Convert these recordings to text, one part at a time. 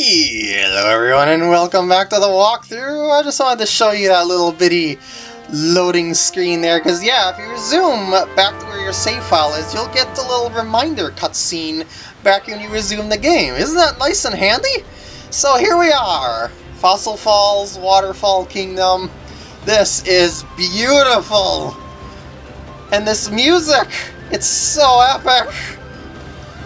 Hello everyone and welcome back to the walkthrough. I just wanted to show you that little bitty loading screen there, because yeah, if you resume back to where your save file is, you'll get the little reminder cutscene back when you resume the game. Isn't that nice and handy? So here we are, Fossil Falls, Waterfall Kingdom. This is beautiful! And this music, it's so epic!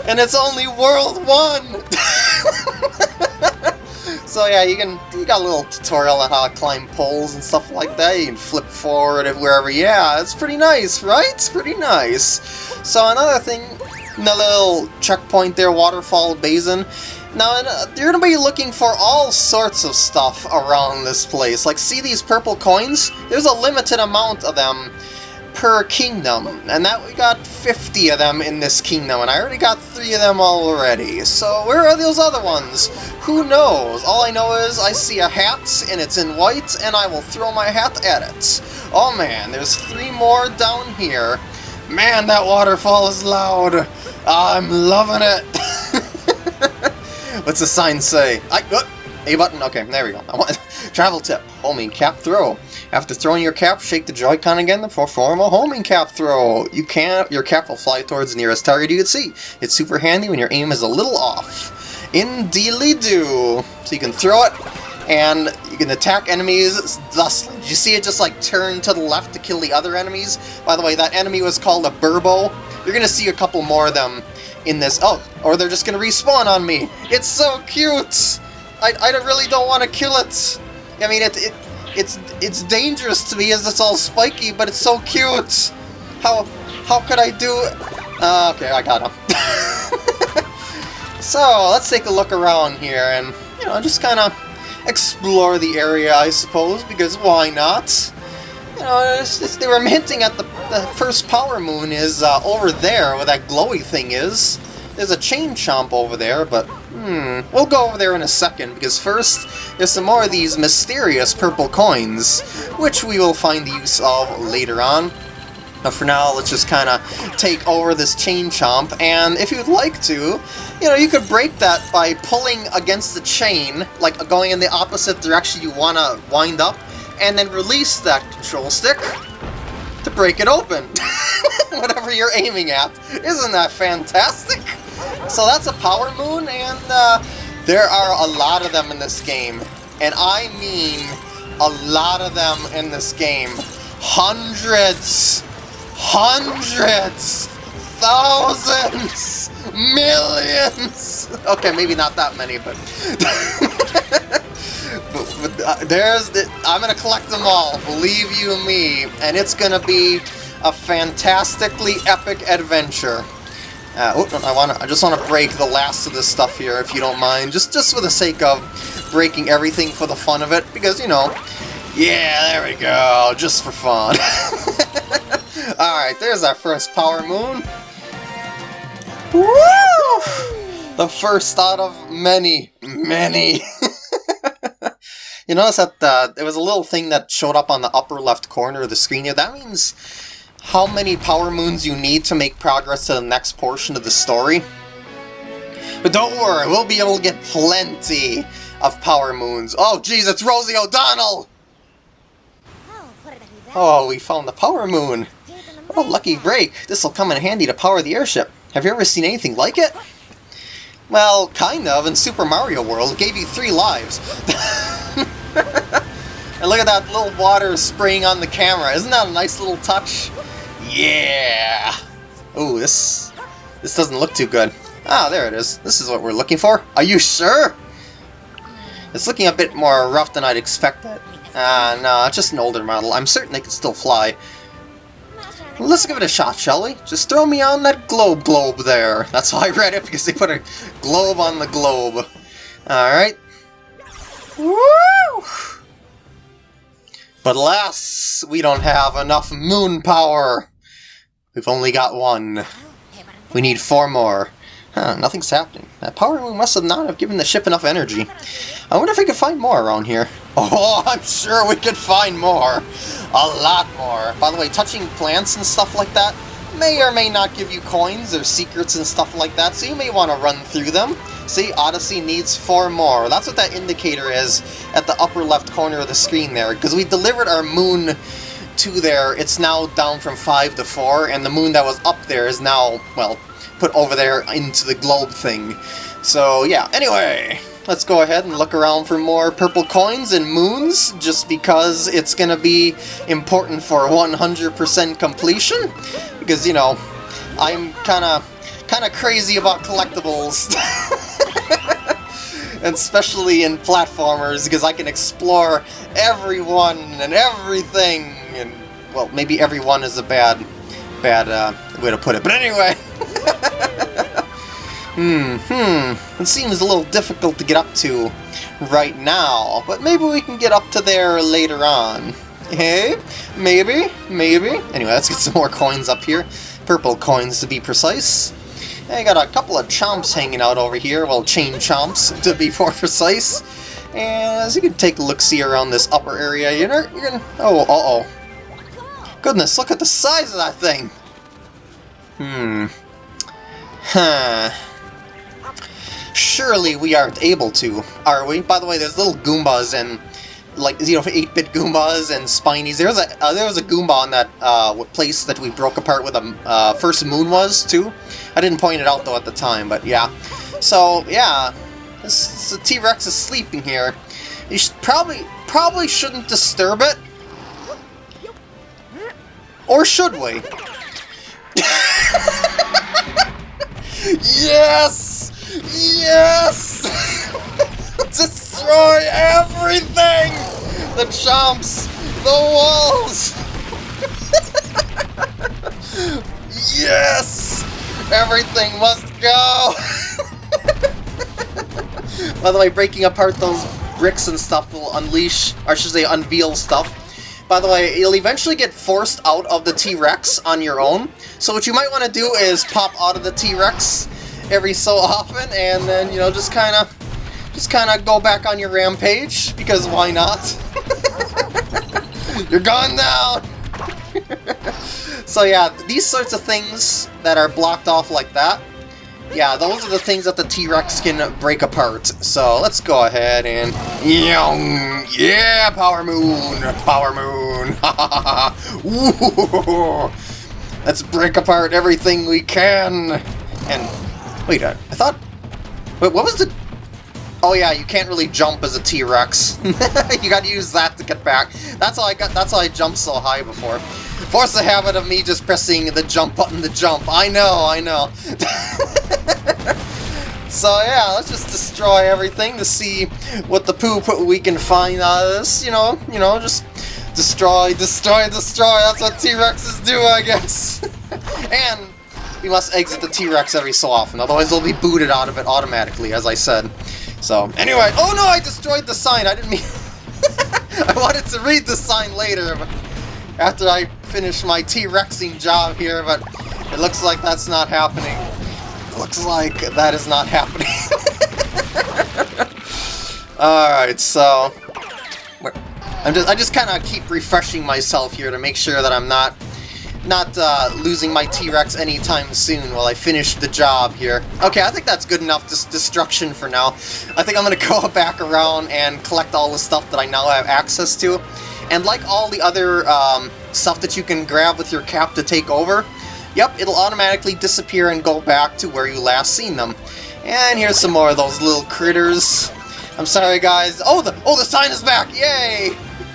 And it's only World 1! so yeah, you can you got a little tutorial on how to climb poles and stuff like that. You can flip forward and wherever. Yeah, it's pretty nice, right? It's pretty nice. So another thing, the little checkpoint there, waterfall basin. Now, uh, you're going to be looking for all sorts of stuff around this place. Like, see these purple coins? There's a limited amount of them per kingdom, and that we got 50 of them in this kingdom, and I already got three of them already. So where are those other ones? Who knows? All I know is I see a hat, and it's in white, and I will throw my hat at it. Oh man, there's three more down here. Man, that waterfall is loud. I'm loving it. What's the sign say? I, uh, a button? Okay, there we go. I want, travel tip. Homing cap throw. After throwing your cap, shake the Joy-Con again to perform a homing cap throw. You can Your cap will fly towards the nearest target you can see. It's super handy when your aim is a little off. Indeedly-do. So you can throw it, and you can attack enemies thus. Did you see it just like turn to the left to kill the other enemies? By the way, that enemy was called a Burrbo. You're gonna see a couple more of them in this. Oh, or they're just gonna respawn on me. It's so cute! I, I really don't want to kill it. I mean, it, it it's it's dangerous to me as it's all spiky, but it's so cute. How how could I do? Uh, okay, I got him. so let's take a look around here and you know just kind of explore the area, I suppose, because why not? You know, it's, it's, they were hinting at the, the first power moon is uh, over there, where that glowy thing is. There's a chain chomp over there, but hmm, we'll go over there in a second, because first, there's some more of these mysterious purple coins, which we will find the use of later on. But for now, let's just kind of take over this chain chomp, and if you'd like to, you know, you could break that by pulling against the chain, like going in the opposite direction you want to wind up, and then release that control stick to break it open. Whatever you're aiming at. Isn't that fantastic? So that's a power moon, and uh, there are a lot of them in this game. And I mean a lot of them in this game. Hundreds! Hundreds! Thousands! Millions! Okay, maybe not that many, but... but, but uh, there's the, I'm gonna collect them all, believe you me, and it's gonna be a fantastically epic adventure. Uh, oh, I want I just want to break the last of this stuff here, if you don't mind, just just for the sake of breaking everything for the fun of it, because you know, yeah, there we go, just for fun. All right, there's our first power moon. Woo! The first out of many, many. you notice that uh, there was a little thing that showed up on the upper left corner of the screen here. That means how many power moons you need to make progress to the next portion of the story. But don't worry, we'll be able to get plenty of power moons. Oh jeez, it's Rosie O'Donnell! Oh, we found the power moon. A lucky break. This'll come in handy to power the airship. Have you ever seen anything like it? Well, kind of. In Super Mario World, it gave you three lives. and look at that little water spraying on the camera. Isn't that a nice little touch? Yeah! Ooh, this this doesn't look too good. Ah, there it is. This is what we're looking for. Are you sure? It's looking a bit more rough than I'd expected. Ah, no, it's just an older model. I'm certain they can still fly. Let's give it a shot, shall we? Just throw me on that globe globe there. That's how I read it, because they put a globe on the globe. Alright. Woo! But alas, we don't have enough moon power. We've only got one. We need four more. Huh, nothing's happening. That power moon must have not have given the ship enough energy. I wonder if we could find more around here. Oh, I'm sure we could find more. A lot more. By the way, touching plants and stuff like that may or may not give you coins or secrets and stuff like that, so you may want to run through them. See, Odyssey needs four more. That's what that indicator is at the upper left corner of the screen there, because we delivered our moon to there, it's now down from 5 to 4, and the moon that was up there is now, well, put over there into the globe thing. So yeah, anyway, let's go ahead and look around for more purple coins and moons, just because it's to be important for 100% completion. Because, you know, I'm kind of kind of crazy about collectibles. and especially in platformers, because I can explore everyone and everything, well, maybe everyone is a bad, bad uh, way to put it, but anyway! hmm, hmm, it seems a little difficult to get up to right now, but maybe we can get up to there later on. Hey, maybe, maybe. Anyway, let's get some more coins up here. Purple coins, to be precise. I got a couple of chomps hanging out over here, well, chain chomps, to be more precise. And as you can take a look-see around this upper area, you're, you're gonna... Oh, uh-oh. Goodness, look at the size of that thing! Hmm. Huh. Surely we aren't able to, are we? By the way, there's little Goombas and like you know 8-bit Goombas and Spinies. There was a uh, there was a Goomba on that uh, place that we broke apart with a uh, first moon was too. I didn't point it out though at the time, but yeah. So yeah, this, this T-Rex is sleeping here. You should probably probably shouldn't disturb it, or should we? yes, yes. Destroy everything! The chomps! The walls! yes! Everything must go! By the way, breaking apart those bricks and stuff will unleash, or should say unveil stuff. By the way, you'll eventually get forced out of the T-Rex on your own. So what you might want to do is pop out of the T-Rex every so often, and then, you know, just kind of just kind of go back on your rampage, because why not? You're gone now! so yeah, these sorts of things that are blocked off like that, yeah, those are the things that the T-Rex can break apart. So let's go ahead and... Yeah, Power Moon! Power Moon! let's break apart everything we can! And... Wait, I, I thought... Wait, what was the... Oh yeah, you can't really jump as a T-Rex. you gotta use that to get back. That's how I got that's how I jumped so high before. Force the habit of me just pressing the jump button to jump. I know, I know. so yeah, let's just destroy everything to see what the poop we can find out of this, you know, you know, just destroy, destroy, destroy, that's what T-Rexes do, I guess. and we must exit the T-Rex every so often, otherwise they'll be booted out of it automatically, as I said. So, anyway, oh no, I destroyed the sign, I didn't mean... I wanted to read the sign later, but after I finish my T-Rexing job here, but it looks like that's not happening. It looks like that is not happening. Alright, so... I'm just, I just kind of keep refreshing myself here to make sure that I'm not not uh, losing my T-Rex anytime soon while I finish the job here. Okay, I think that's good enough dis destruction for now. I think I'm going to go back around and collect all the stuff that I now have access to. And like all the other um, stuff that you can grab with your cap to take over, yep, it'll automatically disappear and go back to where you last seen them. And here's some more of those little critters. I'm sorry, guys. Oh, the oh the sign is back! Yay!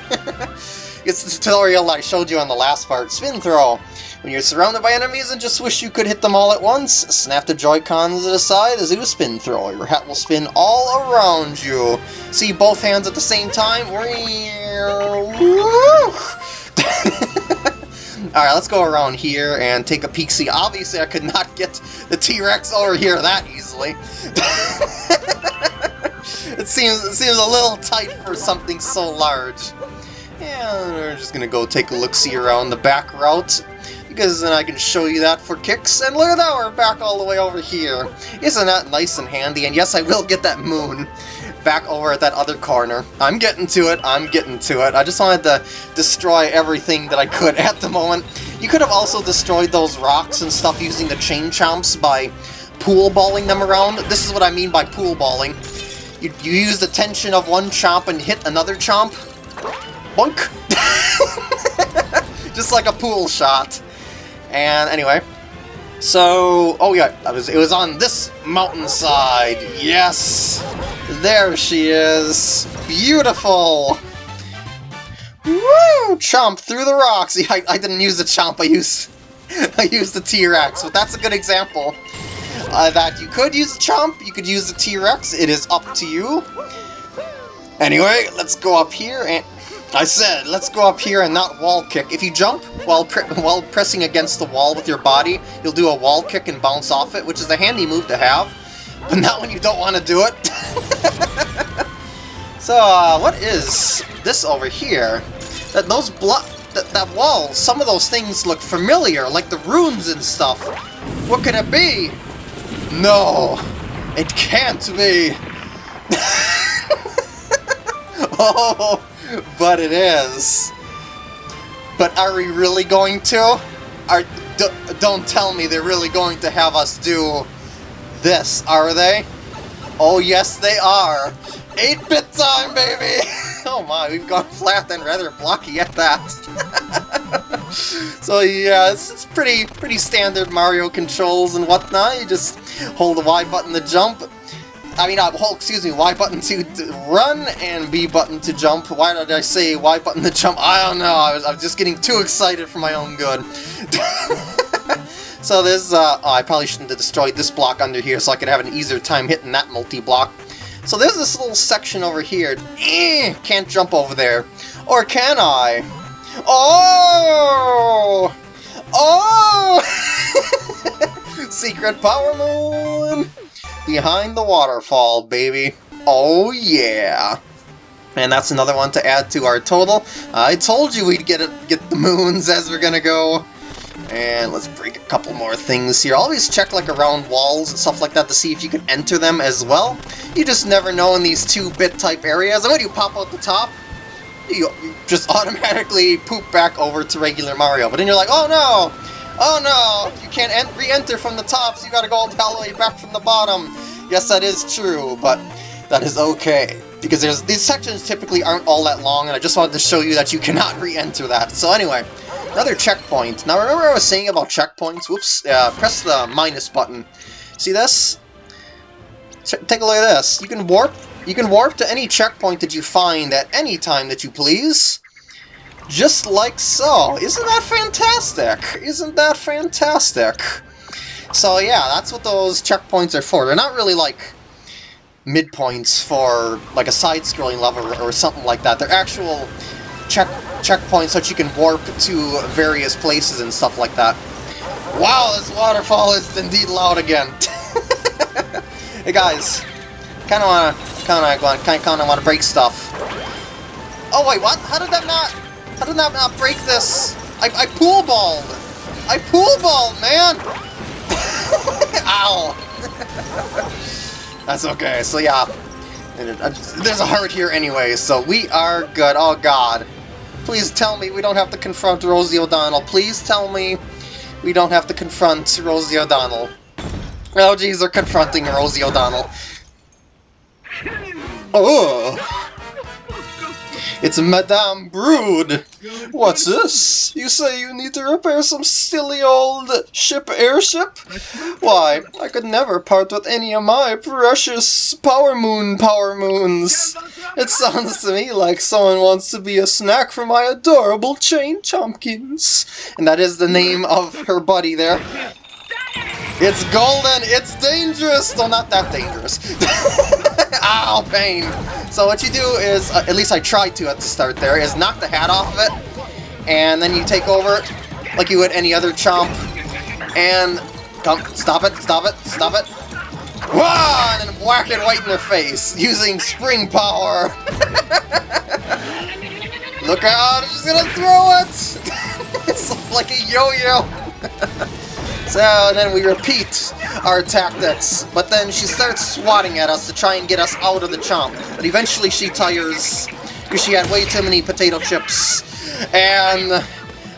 It's the tutorial I showed you on the last part, Spin Throw. When you're surrounded by enemies and just wish you could hit them all at once, snap the Joy-Cons to the side as you Spin Throw. Your hat will spin all around you. See both hands at the same time? Alright, let's go around here and take a peek. See, obviously I could not get the T-Rex over here that easily. it seems it seems a little tight for something so large. And we're just gonna go take a look-see around the back route, because then I can show you that for kicks. And look at that, we're back all the way over here. Isn't that nice and handy? And yes, I will get that moon back over at that other corner. I'm getting to it, I'm getting to it. I just wanted to destroy everything that I could at the moment. You could have also destroyed those rocks and stuff using the chain chomps by pool balling them around. This is what I mean by pool balling. You, you use the tension of one chomp and hit another chomp. Bunk! Just like a pool shot. And anyway, so, oh yeah, was, it was on this mountainside. Yes! There she is. Beautiful! Woo! Chomp through the rocks. I, I didn't use the chomp, I used, I used the T-Rex, but that's a good example. Uh, that you could use the chomp, you could use the T-Rex, it is up to you. Anyway, let's go up here and I said, let's go up here and not wall kick. If you jump while pre while pressing against the wall with your body, you'll do a wall kick and bounce off it, which is a handy move to have, but not when you don't want to do it. so, uh, what is this over here? That those block that, that wall, some of those things look familiar, like the runes and stuff. What could it be? No, it can't be. oh but it is. But are we really going to? Are Don't tell me they're really going to have us do this, are they? Oh yes they are! 8-bit time, baby! oh my, we've gone flat and rather blocky at that. so yeah, it's, it's pretty pretty standard Mario controls and whatnot. You just hold the Y button to jump, I mean, uh, hold, excuse me, Y button to run and B button to jump. Why did I say Y button to jump? I don't know, I was, I was just getting too excited for my own good. so there's, uh, oh, I probably shouldn't have destroyed this block under here so I could have an easier time hitting that multi-block. So there's this little section over here. Eh, can't jump over there. Or can I? Oh! Oh! Secret Power Moon! Behind the waterfall, baby. Oh yeah. And that's another one to add to our total. I told you we'd get it, get the moons as we're gonna go. And let's break a couple more things here. Always check like around walls and stuff like that to see if you can enter them as well. You just never know in these 2-bit type areas. And when you pop out the top, you just automatically poop back over to regular Mario. But then you're like, oh no! Oh no! You can't re-enter from the top, so you gotta go all the way back from the bottom. Yes, that is true, but that is okay. Because there's these sections typically aren't all that long, and I just wanted to show you that you cannot re-enter that. So anyway, another checkpoint. Now remember I was saying about checkpoints? Whoops, uh, press the minus button. See this? Take a look at this. You can warp you can warp to any checkpoint that you find at any time that you please. Just like so. Isn't that fantastic? Isn't that fantastic? So yeah, that's what those checkpoints are for. They're not really like midpoints for like a side-scrolling level or, something like that. They're actual check checkpoints that you can warp to various places and stuff like that. Wow, this waterfall is indeed loud again. hey guys, kind of wanna, kind of wanna, kind of want to break stuff. Oh wait, what? How did that not? How did that not break this? I, I pool balled! I pool balled, man! Ow! That's okay, so yeah. Uh, there's a heart here anyway, so we are good. Oh god. Please tell me we don't have to confront Rosie O'Donnell. Please tell me we don't have to confront Rosie O'Donnell. Oh geez, they're confronting Rosie O'Donnell. Oh! It's Madame Broode! What's this? You say you need to repair some silly old ship airship? Why, I could never part with any of my precious Power Moon Power Moons. It sounds to me like someone wants to be a snack for my adorable Chain Chompkins. And that is the name of her buddy there. It's golden! It's dangerous! Well, not that dangerous. Ow, pain! So what you do is, uh, at least I tried to at the start there, is knock the hat off of it, and then you take over like you would any other chomp, and stop it, stop it, stop it. Wah! And then whack it right in their face, using spring power. Look out, she's gonna throw it! it's like a yo-yo. So and then we repeat our tactics, but then she starts swatting at us to try and get us out of the chomp. But eventually she tires, because she had way too many potato chips. And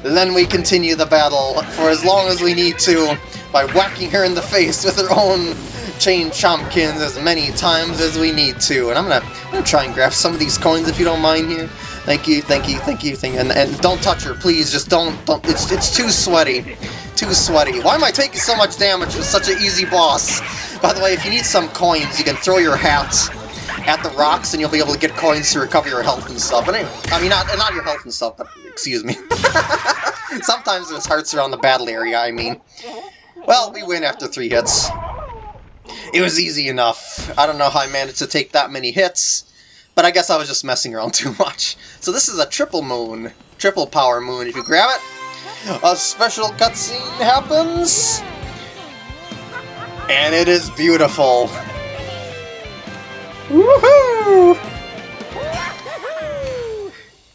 then we continue the battle for as long as we need to, by whacking her in the face with her own chain chompkins as many times as we need to. And I'm gonna, I'm gonna try and grab some of these coins if you don't mind here. Thank you, thank you, thank you, thank you. And, and don't touch her, please. Just don't, don't. It's it's too sweaty, too sweaty. Why am I taking so much damage with such an easy boss? By the way, if you need some coins, you can throw your hat at the rocks, and you'll be able to get coins to recover your health and stuff. But anyway, I mean, not not your health and stuff, but excuse me. Sometimes there's hearts around the battle area. I mean, well, we win after three hits. It was easy enough. I don't know how I managed to take that many hits, but I guess I was just messing around too much. So this is a triple moon. Triple power moon. If you grab it, a special cutscene happens. And it is beautiful. Woohoo!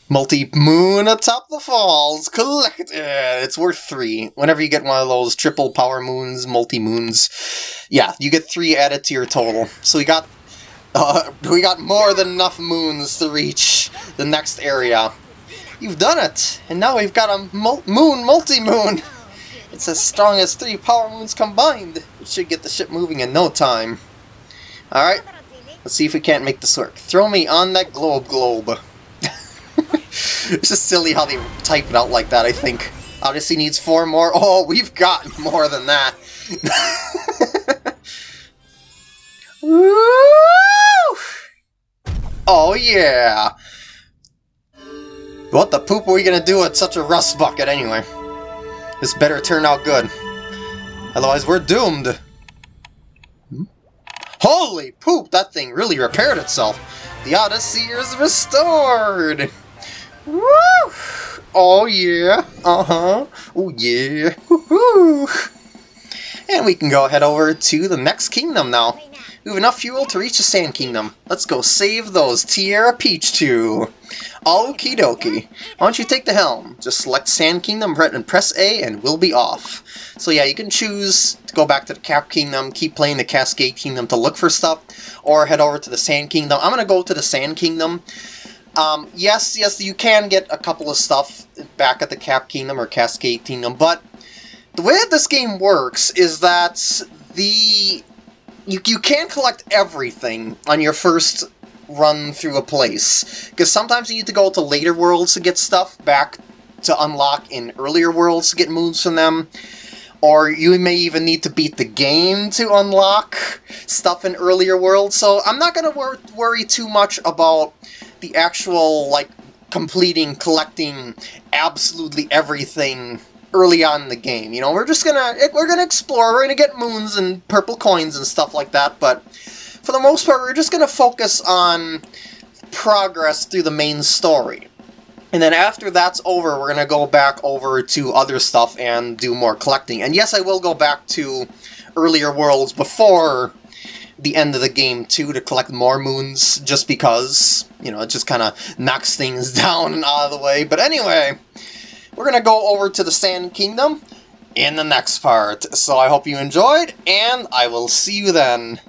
Multi-moon atop the falls, collected! It's worth three. Whenever you get one of those triple power moons, multi-moons, yeah, you get three added to your total. So we got, uh, we got more than enough moons to reach the next area. You've done it! And now we've got a mul moon multi-moon! It's as strong as three power moons combined! Should get the ship moving in no time. Alright, let's see if we can't make this work. Throw me on that globe globe. it's just silly how they type it out like that, I think. Odyssey needs four more. Oh, we've got more than that. oh, yeah. What the poop are we gonna do with such a rust bucket anyway? This better turn out good. Otherwise, we're doomed. Hmm? Holy poop, that thing really repaired itself. The Odyssey is restored! Woo! Oh yeah, uh-huh, oh yeah, woohoo! And we can go head over to the next kingdom now. We have enough fuel to reach the Sand Kingdom. Let's go save those Tiara Peach-2. Okie dokie. Why don't you take the helm? Just select Sand Kingdom and press A and we'll be off. So yeah, you can choose to go back to the Cap Kingdom, keep playing the Cascade Kingdom to look for stuff, or head over to the Sand Kingdom. I'm going to go to the Sand Kingdom um, yes, yes, you can get a couple of stuff back at the Cap Kingdom or Cascade Kingdom, but the way that this game works is that the you, you can't collect everything on your first run through a place, because sometimes you need to go to later worlds to get stuff back to unlock in earlier worlds to get moves from them, or you may even need to beat the game to unlock stuff in earlier worlds, so I'm not going to wor worry too much about the actual, like, completing, collecting absolutely everything early on in the game. You know, we're just gonna, eh, we're gonna explore, we're gonna get moons and purple coins and stuff like that, but for the most part, we're just gonna focus on progress through the main story. And then after that's over, we're to go back over to other stuff and do more collecting. And yes, I will go back to earlier worlds before the end of the game too to collect more moons just because, you know, it just kind of knocks things down and out of the way. But anyway, we're going to go over to the Sand Kingdom in the next part. So I hope you enjoyed, and I will see you then.